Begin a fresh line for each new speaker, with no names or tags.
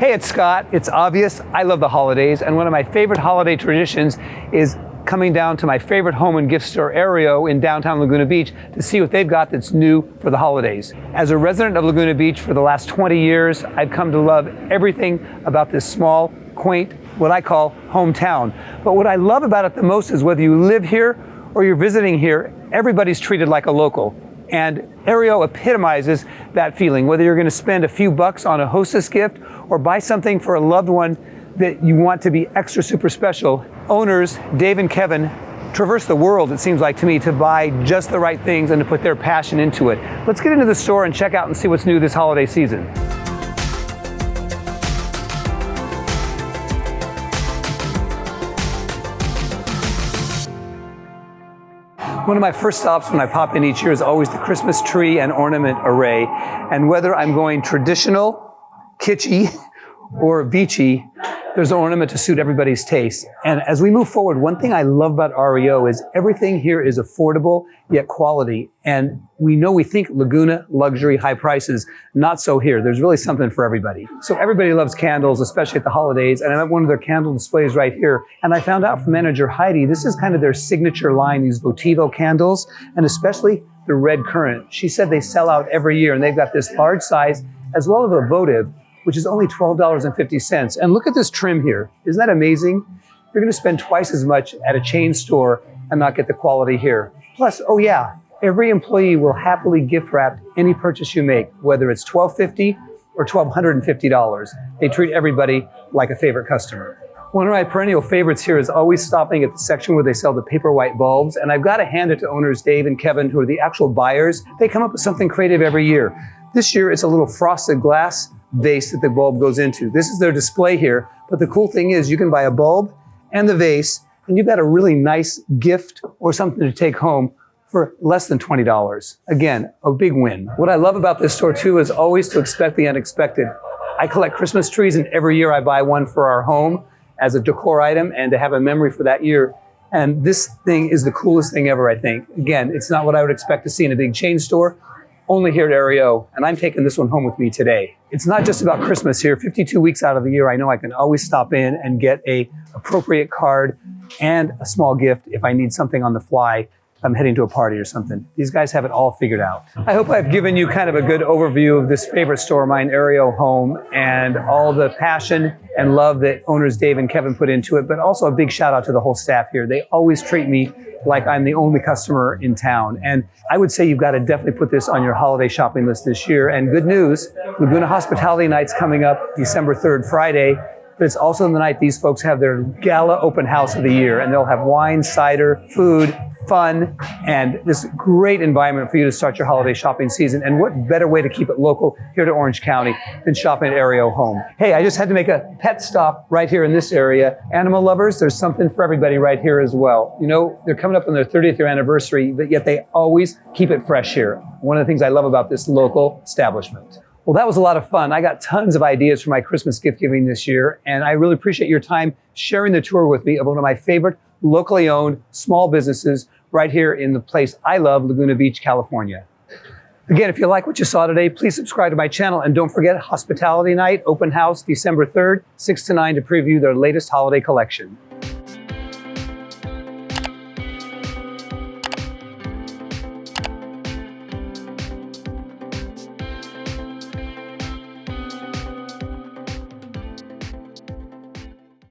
Hey, it's Scott. It's obvious I love the holidays, and one of my favorite holiday traditions is coming down to my favorite home and gift store, Aereo, in downtown Laguna Beach to see what they've got that's new for the holidays. As a resident of Laguna Beach for the last 20 years, I've come to love everything about this small, quaint, what I call hometown. But what I love about it the most is whether you live here or you're visiting here, everybody's treated like a local. And Aereo epitomizes that feeling, whether you're going to spend a few bucks on a hostess gift or buy something for a loved one that you want to be extra super special. Owners, Dave and Kevin, traverse the world, it seems like to me, to buy just the right things and to put their passion into it. Let's get into the store and check out and see what's new this holiday season. One of my first stops when I pop in each year is always the Christmas tree and ornament array. And whether I'm going traditional, kitschy, or beachy, there's an ornament to suit everybody's taste. And as we move forward, one thing I love about Aereo is everything here is affordable yet quality. And we know we think Laguna, luxury, high prices, not so here. There's really something for everybody. So everybody loves candles, especially at the holidays. And I'm at one of their candle displays right here. And I found out from manager Heidi, this is kind of their signature line, these Votivo candles, and especially the red currant. She said they sell out every year and they've got this large size as well as a votive which is only $12.50. And look at this trim here. Isn't that amazing? You're gonna spend twice as much at a chain store and not get the quality here. Plus, oh yeah, every employee will happily gift wrap any purchase you make, whether it's $12.50 or $1,250. They treat everybody like a favorite customer. One of my perennial favorites here is always stopping at the section where they sell the paper white bulbs. And I've got to hand it to owners Dave and Kevin, who are the actual buyers. They come up with something creative every year. This year, it's a little frosted glass vase that the bulb goes into. This is their display here, but the cool thing is you can buy a bulb and the vase, and you've got a really nice gift or something to take home for less than $20. Again, a big win. What I love about this store too is always to expect the unexpected. I collect Christmas trees and every year I buy one for our home as a decor item and to have a memory for that year. And this thing is the coolest thing ever, I think. Again, it's not what I would expect to see in a big chain store, only here at Aereo, and I'm taking this one home with me today. It's not just about Christmas here. 52 weeks out of the year, I know I can always stop in and get a appropriate card and a small gift if I need something on the fly. I'm heading to a party or something. These guys have it all figured out. I hope I've given you kind of a good overview of this favorite store of mine, Aereo Home, and all the passion and love that owners Dave and Kevin put into it, but also a big shout out to the whole staff here. They always treat me like I'm the only customer in town. And I would say you've got to definitely put this on your holiday shopping list this year. And good news, Laguna Hospitality Night's coming up December 3rd, Friday. But it's also in the night these folks have their gala open house of the year, and they'll have wine, cider, food, fun, and this great environment for you to start your holiday shopping season. And what better way to keep it local here to Orange County than shopping at Aereo Home? Hey, I just had to make a pet stop right here in this area. Animal lovers, there's something for everybody right here as well. You know, they're coming up on their 30th year anniversary, but yet they always keep it fresh here. One of the things I love about this local establishment. Well, that was a lot of fun. I got tons of ideas for my Christmas gift giving this year, and I really appreciate your time sharing the tour with me of one of my favorite locally owned small businesses right here in the place I love, Laguna Beach, California. Again, if you like what you saw today, please subscribe to my channel and don't forget Hospitality Night, open house, December 3rd, 6 to 9 to preview their latest holiday collection.